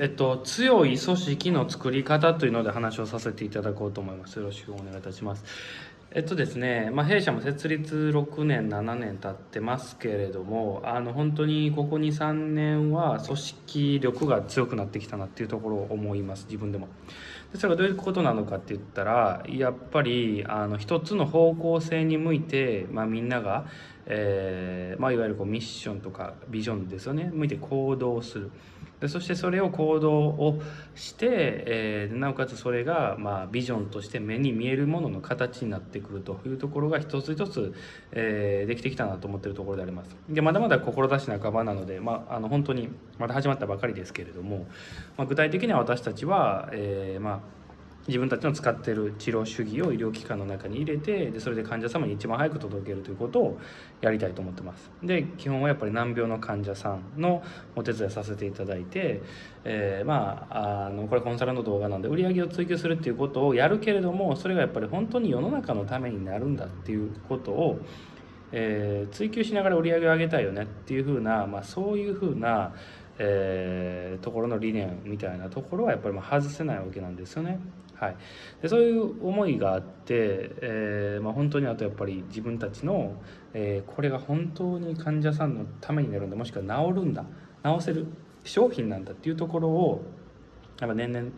えっと、強い組織の作り方というので話をさせていただこうと思います。よろしくお願いいたします。えっとですね、まあ、弊社も設立6年、7年経ってますけれども、あの本当にここ2、3年は組織力が強くなってきたなっていうところを思います、自分でも。でそれがどういうことなのかって言ったら、やっぱりあの一つの方向性に向いて、まあ、みんなが、えーまあ、いわゆるこうミッションとかビジョンですよね、向いて行動する。でそしてそれを行動をして、えー、なおかつそれが、まあ、ビジョンとして目に見えるものの形になってくるというところが一つ一つ、えー、できてきたなと思っているところであります。でまだまだ志半ばなので、まあ、あの本当にまだ始まったばかりですけれども、まあ、具体的には私たちは、えー、まあ自分たちの使っている治療主義を医療機関の中に入れてでそれで患者様に一番早く届けるということをやりたいと思ってます。で基本はやっぱり難病の患者さんのお手伝いさせていただいて、えー、まああのこれコンサルの動画なんで売り上げを追求するっていうことをやるけれどもそれがやっぱり本当に世の中のためになるんだっていうことをえー、追求しながら売り上げを上げたいよねっていうふうな、まあ、そういうふうな、えー、ところの理念みたいなところはやっぱりまあ外せないわけなんですよね。はい、でそういう思いがあって、えーまあ、本当にあとやっぱり自分たちの、えー、これが本当に患者さんのためになるんだもしくは治るんだ治せる商品なんだっていうところをやっぱ年々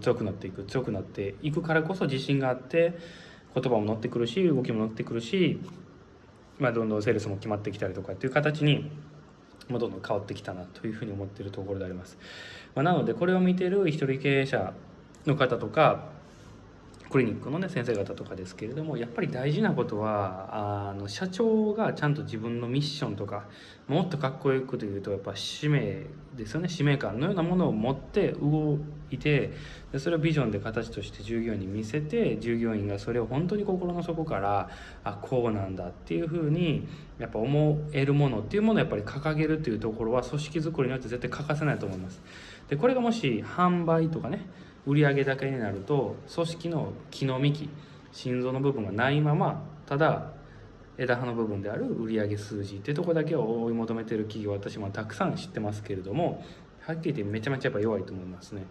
強くなっていく強くなっていくからこそ自信があって言葉も乗ってくるし動きも乗ってくるし、まあ、どんどんセールスも決まってきたりとかっていう形にどんどん変わってきたなというふうに思っているところであります。まあ、なのでこれを見てる一人経営者の方とかクリニックのね先生方とかですけれどもやっぱり大事なことはあの社長がちゃんと自分のミッションとかもっとかっこよくというとやっぱ使命ですよね使命感のようなものを持って動いてでそれをビジョンで形として従業員に見せて従業員がそれを本当に心の底からあこうなんだっていうふうにやっぱ思えるものっていうものをやっぱり掲げるっていうところは組織づくりによって絶対欠かせないと思います。でこれがもし販売とかね売上だけになると組織の気の幹心臓の部分がないままただ枝葉の部分である売上数字っていうとこだけを追い求めてる企業私もたくさん知ってますけれどもはっきり言ってめちゃめちゃやっぱ弱いと思いますね。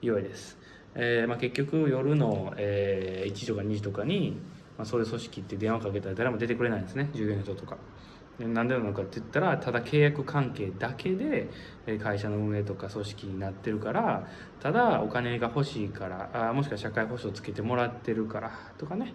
弱いです、えー、まあ、結局夜の、えー、1時とか2時とかに、まあ、そういう組織って電話かけたら誰も出てくれないんですね。従業員の人とか。なんでなのかって言ったらただ契約関係だけで会社の運営とか組織になってるからただお金が欲しいからあもしくは社会保障つけてもらってるからとかね、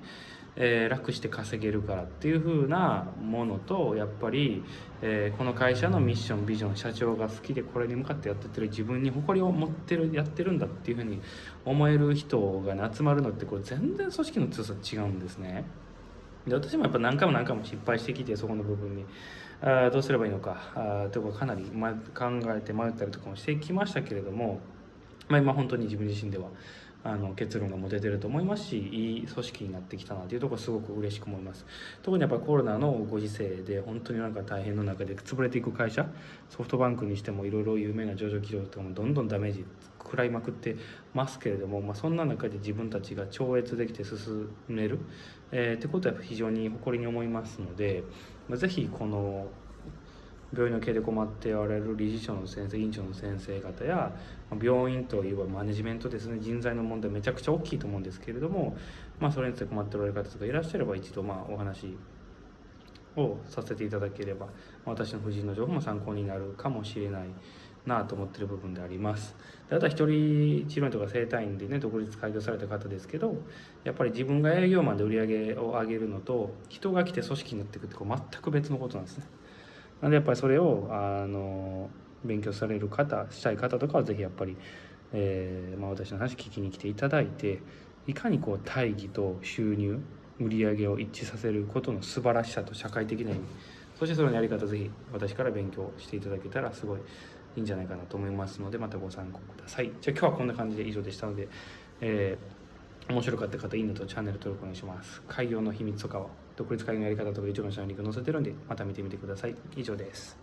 えー、楽して稼げるからっていう風なものとやっぱり、えー、この会社のミッションビジョン社長が好きでこれに向かってやってってる自分に誇りを持ってるやってるんだっていう風に思える人が、ね、集まるのってこれ全然組織の強さ違うんですね。で私もやっぱ何回も何回も失敗してきてそこの部分に。あどうすればいいのか。あとかかなり、ま、考えて迷ったりとかもしてきましたけれども、まあ、今本当に自分自身では。あの結論が持ててると思いますしいい組織になってきたなというところすごく嬉しく思います。特にやっぱコロナのご時世で本当になんか大変の中で潰れていく会社ソフトバンクにしてもいろいろ有名な上場企業とかもどんどんダメージ食らいまくってますけれども、まあ、そんな中で自分たちが超越できて進める、えー、ってことは非常に誇りに思いますので、まあ、ぜひこの病院の経営で困っておられる理事長の先生院長の先生方や病院といえばマネジメントですね。人材の問題めちゃくちゃ大きいと思うんですけれども、まあ、それについて困っておられる方とかいらっしゃれば一度まあお話をさせていただければ私の婦人の情報も参考になるかもしれないなと思ってる部分であります。であとは一人治療院とか整体院でね独立開業された方ですけどやっぱり自分が営業マンで売り上げを上げるのと人が来て組織になっていくってこう全く別のことなんですね。なんでやっぱりそれをあの勉強される方したい方とかは是非やっぱり、えー、まあ、私の話聞きに来ていただいていかにこう大義と収入売り上げを一致させることの素晴らしさと社会的な意味そしてそのやり方是非私から勉強していただけたらすごいいいんじゃないかなと思いますのでまたご参考ください。じゃあ今日はこんな感じで以上でしたので、えー、面白かった方いいねとチャンネル登録お願いします。開業の秘密とかは独立会議のやり方とか YouTube のチャンネルに載せてるんでまた見てみてください。以上です。